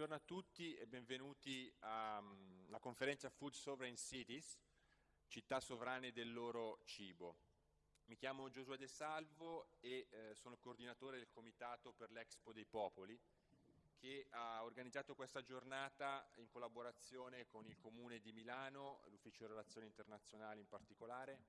buongiorno a tutti e benvenuti alla conferenza Food Sovereign Cities, città sovrane del loro cibo. Mi chiamo Giosuè De Salvo e eh, sono coordinatore del Comitato per l'Expo dei Popoli che ha organizzato questa giornata in collaborazione con il Comune di Milano, l'Ufficio Relazioni Internazionali in particolare,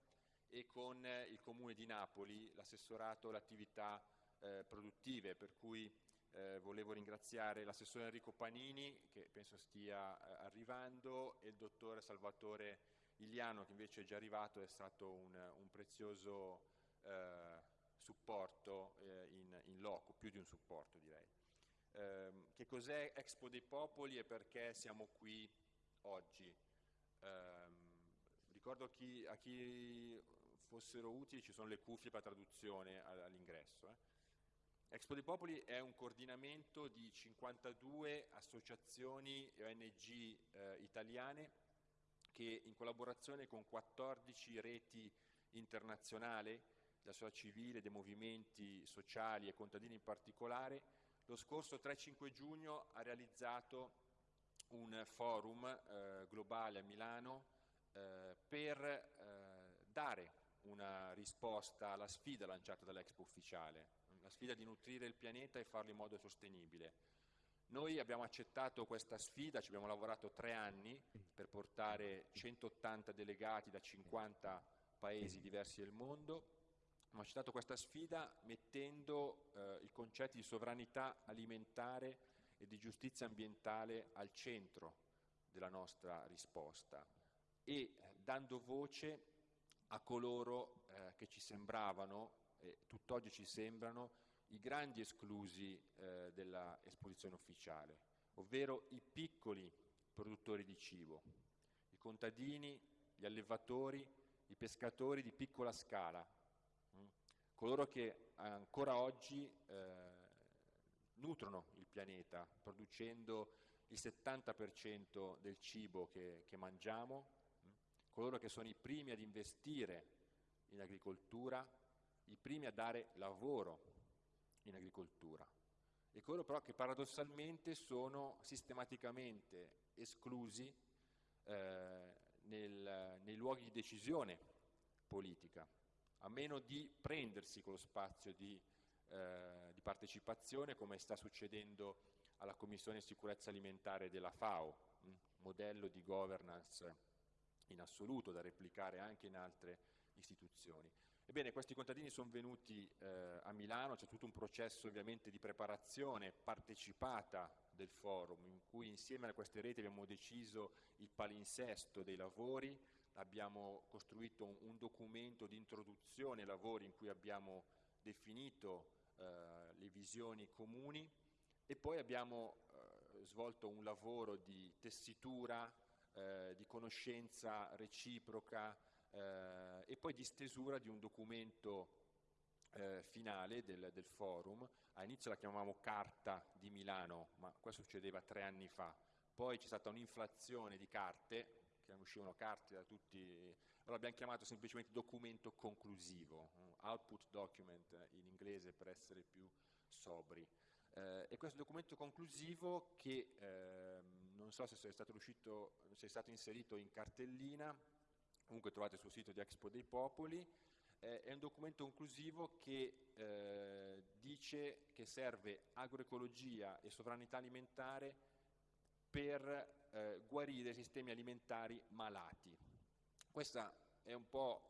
e con eh, il Comune di Napoli, l'assessorato alle attività eh, produttive, per cui eh, volevo ringraziare l'assessore Enrico Panini che penso stia eh, arrivando e il dottore Salvatore Iliano che invece è già arrivato, è stato un, un prezioso eh, supporto eh, in, in, loco, più di un supporto direi. Ehm, che cos'è Expo dei Popoli e perché siamo qui oggi? Ehm, ricordo a chi, a chi, fossero utili ci sono le cuffie per traduzione all'ingresso. Eh. Expo dei Popoli è un coordinamento di 52 associazioni e ONG eh, italiane che in collaborazione con 14 reti internazionali, della società civile, dei movimenti sociali e contadini in particolare, lo scorso 3-5 giugno ha realizzato un forum eh, globale a Milano eh, per eh, dare una risposta alla sfida lanciata dall'Expo ufficiale, la sfida di nutrire il pianeta e farlo in modo sostenibile. Noi abbiamo accettato questa sfida, ci abbiamo lavorato tre anni per portare 180 delegati da 50 paesi diversi del mondo, abbiamo accettato questa sfida mettendo eh, il concetto di sovranità alimentare e di giustizia ambientale al centro della nostra risposta e dando voce a coloro eh, che ci sembravano e tutt'oggi ci sembrano i grandi esclusi eh, dell'esposizione ufficiale, ovvero i piccoli produttori di cibo, i contadini, gli allevatori, i pescatori di piccola scala, mh? Mm, coloro che ancora oggi eh, nutrono il pianeta producendo il 70% del cibo che, che mangiamo, mh? Mm, coloro che sono i primi ad investire in agricoltura, i primi a dare lavoro in agricoltura e coloro però che paradossalmente sono sistematicamente esclusi eh, nel, nei luoghi di decisione politica, a meno di prendersi quello spazio di, eh, di partecipazione come sta succedendo alla Commissione Sicurezza Alimentare della FAO, un modello di governance in assoluto da replicare anche in altre istituzioni. Ebbene, questi contadini sono venuti eh, a Milano, c'è tutto un processo ovviamente di preparazione partecipata del forum, in cui insieme a queste reti abbiamo deciso il palinsesto dei lavori, abbiamo costruito un, un documento di introduzione ai lavori in cui abbiamo definito eh, le visioni comuni e poi abbiamo eh, svolto un lavoro di tessitura, eh, di conoscenza reciproca, eh, e poi di stesura di un documento eh, finale del, del, forum. All'inizio la chiamavamo Carta di Milano, ma questo succedeva tre anni fa. Poi c'è stata un'inflazione di carte, che uscivano carte da tutti, allora abbiamo chiamato semplicemente documento conclusivo, output document in inglese per essere più sobri. Eh, e questo documento conclusivo che eh, non so se è stato, riuscito, se è stato inserito in cartellina, comunque trovate sul sito di Expo dei Popoli, eh, è un documento conclusivo che eh, dice che serve agroecologia e sovranità alimentare per eh, guarire sistemi alimentari malati. Questa è un po'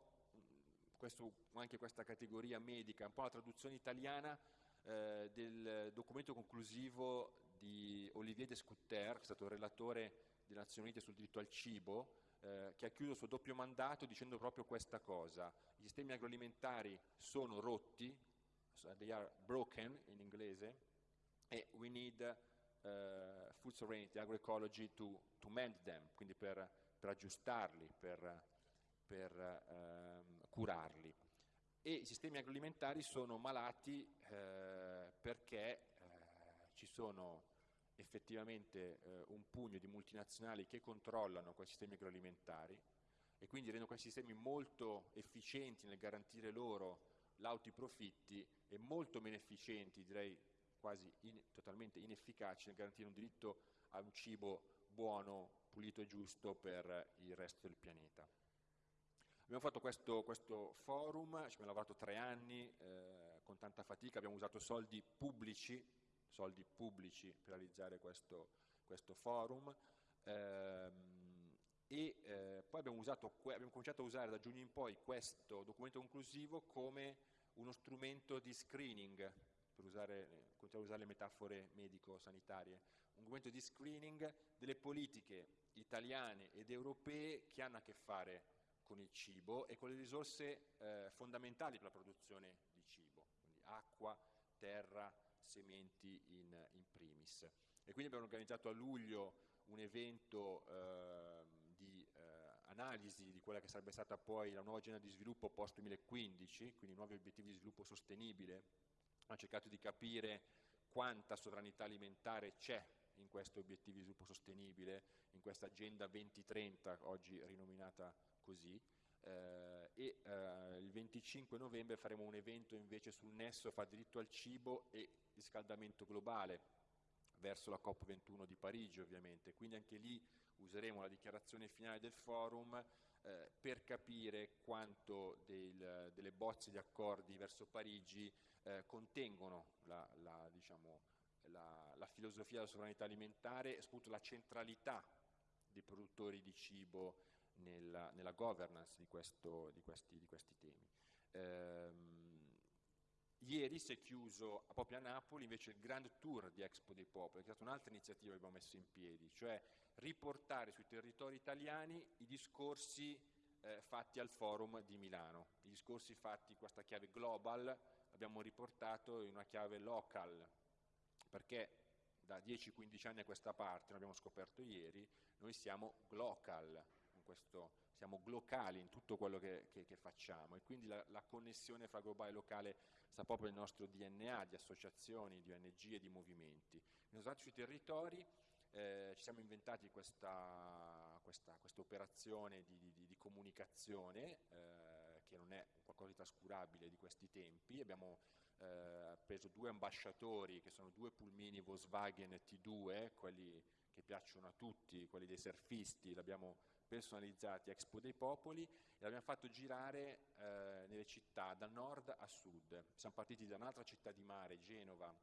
questo, anche questa categoria medica, un po' la traduzione italiana eh, del documento conclusivo di Olivier Descouter, che è stato il relatore delle Nazioni Unite sul diritto al cibo, eh, che ha chiuso il suo doppio mandato dicendo proprio questa cosa. I sistemi agroalimentari sono rotti, they are broken in inglese, e we need uh, food sovereignty, agroecology to, to mend them, quindi per, per aggiustarli, per, per uh, curarli. E i sistemi agroalimentari sono malati uh, perché ci sono effettivamente eh, un pugno di multinazionali che controllano questi sistemi agroalimentari e quindi rendono questi sistemi molto efficienti nel garantire loro lauti profitti e molto meno efficienti, direi quasi in, totalmente inefficaci nel garantire un diritto a un cibo buono, pulito e giusto per il resto del pianeta. Abbiamo fatto questo, questo forum, ci abbiamo lavorato tre anni eh, con tanta fatica, abbiamo usato soldi pubblici, soldi pubblici per realizzare questo, questo forum. Ehm, e eh, poi abbiamo, usato, abbiamo cominciato a usare da giugno in poi questo documento conclusivo come uno strumento di screening, per usare, a usare le metafore medico-sanitarie, un documento di screening delle politiche italiane ed europee che hanno a che fare con il cibo e con le risorse eh, fondamentali per la produzione di cibo, quindi acqua, terra, sementi in, in, primis. E quindi abbiamo organizzato a luglio un evento eh, di eh, analisi di quella che sarebbe stata poi la nuova agenda di sviluppo post 2015, quindi nuovi obiettivi di sviluppo sostenibile, ha cercato di capire quanta sovranità alimentare c'è in questi obiettivi di sviluppo sostenibile, in questa agenda 2030, oggi rinominata così, eh, e eh, il 25 novembre faremo un evento invece sul nesso fra diritto al cibo e riscaldamento globale, verso la COP21 di Parigi ovviamente, quindi anche lì useremo la dichiarazione finale del forum eh, per capire quanto del, delle bozze di accordi verso Parigi eh, contengono la, la, diciamo, la, la, filosofia della sovranità alimentare e soprattutto la centralità dei produttori di cibo nella, nella governance di, questo, di, questi, di, questi, temi. Ehm, ieri si è chiuso proprio a Napoli invece il Grand Tour di Expo dei Popoli, che è stata un'altra iniziativa che abbiamo messo in piedi, cioè riportare sui territori italiani i discorsi eh, fatti al forum di Milano, i discorsi fatti in questa chiave global abbiamo riportato in una chiave local, perché da 10-15 anni a questa parte, l'abbiamo scoperto ieri, noi siamo glocal, questo, siamo glocali in tutto quello che, che, che facciamo e quindi la, la, connessione fra globale e locale sta proprio nel nostro DNA di associazioni, di ONG e di movimenti. Stati sui territori eh, ci siamo inventati questa, questa, questa operazione di, di, di comunicazione eh, che non è qualcosa di trascurabile di questi tempi, abbiamo eh, preso due ambasciatori che sono due pulmini Volkswagen T2, quelli che piacciono a tutti, quelli dei surfisti, l'abbiamo personalizzati Expo dei Popoli e l'abbiamo fatto girare eh, nelle città da nord a sud. Siamo partiti da un'altra città di mare, Genova,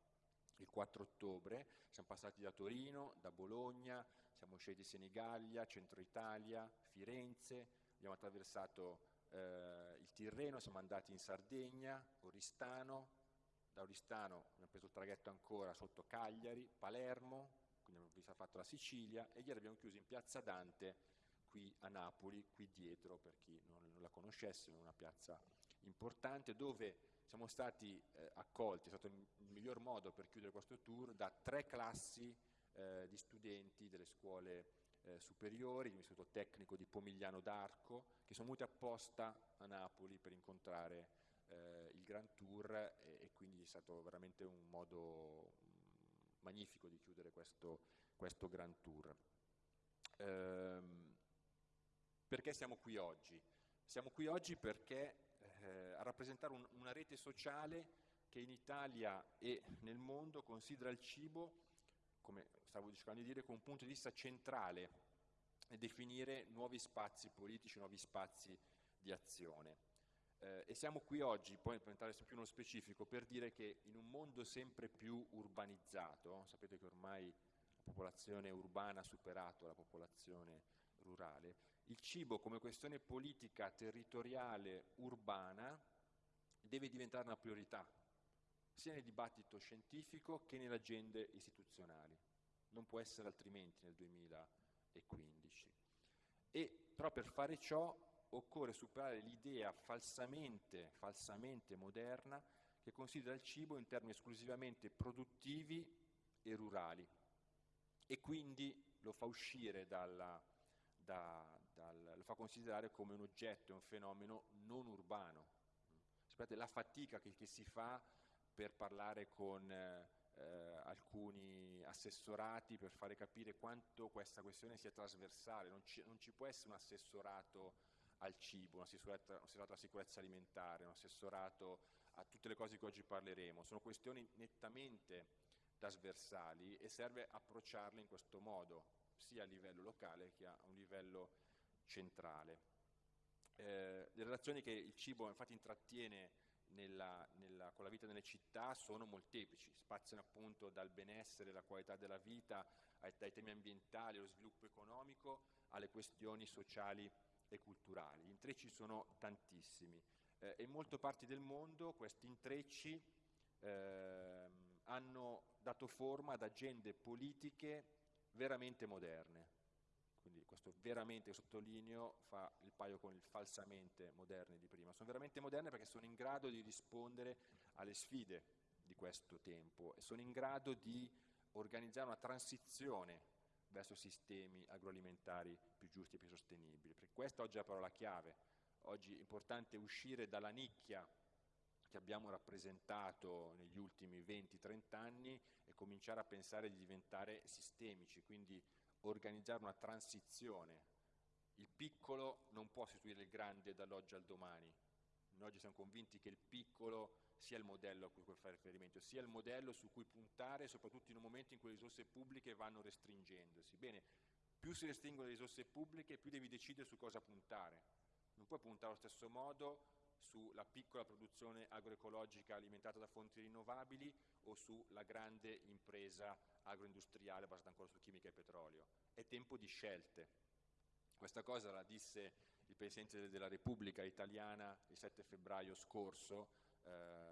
il 4 ottobre, siamo passati da Torino, da Bologna, siamo in Senigallia, Centro Italia, Firenze, abbiamo attraversato eh, il Tirreno, siamo andati in Sardegna, Oristano, da Oristano abbiamo preso il traghetto ancora sotto Cagliari, Palermo, quindi abbiamo fatto la Sicilia e ieri abbiamo chiuso in Piazza Dante qui a Napoli, qui dietro per chi non, non la conoscesse, una piazza importante dove siamo stati eh, accolti, è stato il, miglior modo per chiudere questo tour, da tre classi eh, di studenti delle scuole eh, superiori, dell'Istituto Tecnico di Pomigliano d'Arco, che sono venuti apposta a Napoli per incontrare eh, il Grand Tour e, e, quindi è stato veramente un modo magnifico di chiudere questo, questo Grand Tour. Ehm, perché siamo qui oggi? Siamo qui oggi perché eh, a rappresentare un, una rete sociale che in Italia e nel mondo considera il cibo, come stavo cercando di dire, con un punto di vista centrale e definire nuovi spazi politici, nuovi spazi di azione. Eh, e siamo qui oggi, poi per entrare più nello specifico, per dire che in un mondo sempre più urbanizzato, sapete che ormai la popolazione urbana ha superato la popolazione rurale, il cibo come questione politica, territoriale, urbana, deve diventare una priorità, sia nel dibattito scientifico che nelle agende istituzionali. Non può essere altrimenti nel 2015. E però per fare ciò occorre superare l'idea falsamente, falsamente moderna che considera il cibo in termini esclusivamente produttivi e rurali e quindi lo fa uscire dalla, da, dal, lo fa considerare come un oggetto, un fenomeno non urbano. Sapete, la fatica che, che si fa per parlare con eh, alcuni assessorati per fare capire quanto questa questione sia trasversale, non ci, non ci può essere un assessorato al cibo, un assessorato, un assessorato alla sicurezza alimentare, un assessorato a tutte le cose che oggi parleremo, sono questioni nettamente trasversali e serve approcciarle in questo modo, sia a livello locale che a un livello centrale. Eh, le relazioni che il cibo infatti intrattiene nella, nella, con la vita nelle città sono molteplici, spaziano appunto dal benessere, la qualità della vita, ai, dai temi ambientali, allo sviluppo economico, alle questioni sociali e culturali. Gli intrecci sono tantissimi eh, e in molte parti del mondo questi intrecci eh, hanno dato forma ad agende politiche veramente moderne. Quindi questo veramente sottolineo fa il paio con il falsamente moderne di prima. Sono veramente moderne perché sono in grado di rispondere alle sfide di questo tempo e sono in grado di organizzare una transizione verso sistemi agroalimentari più giusti e più sostenibili. Perché questa oggi è la parola chiave. Oggi è importante uscire dalla nicchia che abbiamo rappresentato negli ultimi 20-30 anni e cominciare a pensare di diventare sistemici, quindi organizzare una transizione. Il piccolo non può sostituire il grande dall'oggi al domani. Noi oggi siamo convinti che il piccolo sia il modello a cui fare riferimento, sia il modello su cui puntare, soprattutto in un momento in cui le risorse pubbliche vanno restringendosi. Bene, più si restringono le risorse pubbliche, più devi decidere su cosa puntare. Non puoi puntare allo stesso modo sulla piccola produzione agroecologica alimentata da fonti rinnovabili o sulla grande impresa agroindustriale basata ancora su chimica e petrolio. È tempo di scelte. Questa cosa la disse il Presidente della Repubblica italiana il 7 febbraio scorso ehm,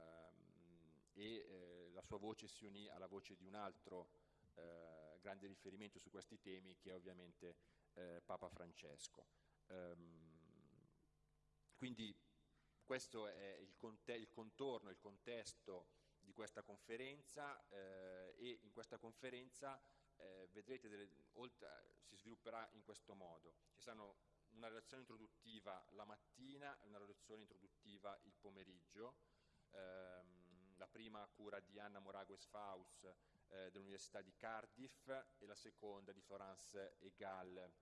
e eh, la sua voce si unì alla voce di un altro eh, grande riferimento su questi temi che è ovviamente eh, Papa Francesco. Ehm, quindi questo è il, il, contorno, il contesto di questa conferenza eh, e in questa conferenza eh, vedrete delle, oltre, si svilupperà in questo modo. Ci saranno una relazione introduttiva la mattina e una relazione introduttiva il pomeriggio, ehm, prima a cura di Anna Moragues Faus eh, dell'Università di Cardiff e la seconda di Florence Egal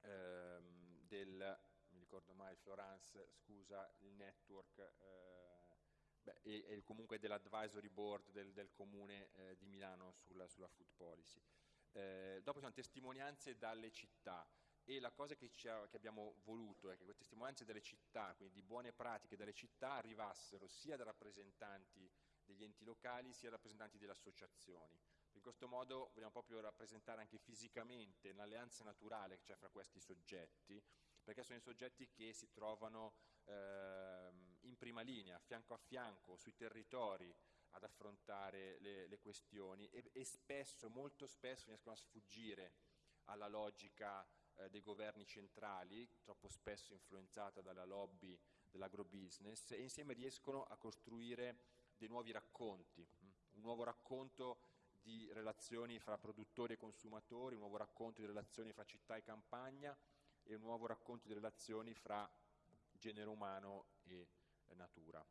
ehm, del, mi ricordo mai, Florence, scusa, il network eh, e, e, comunque dell'advisory board del, del comune eh, di Milano sulla, sulla food policy. Eh, dopo sono testimonianze dalle città e la cosa che, ha, che, abbiamo voluto è che queste testimonianze delle città, quindi di buone pratiche delle città, arrivassero sia da rappresentanti degli enti locali sia rappresentanti delle associazioni. In questo modo vogliamo proprio rappresentare anche fisicamente l'alleanza naturale che c'è fra questi soggetti, perché sono i soggetti che si trovano eh, in prima linea, fianco a fianco, sui territori, ad affrontare le, le questioni e, e, spesso, molto spesso riescono a sfuggire alla logica eh, dei governi centrali, troppo spesso influenzata dalla lobby dell'agrobusiness, e insieme riescono a costruire dei nuovi racconti, mm, un nuovo racconto di relazioni fra produttori e consumatori, un nuovo racconto di relazioni fra città e campagna e un nuovo racconto di relazioni fra genere umano e natura.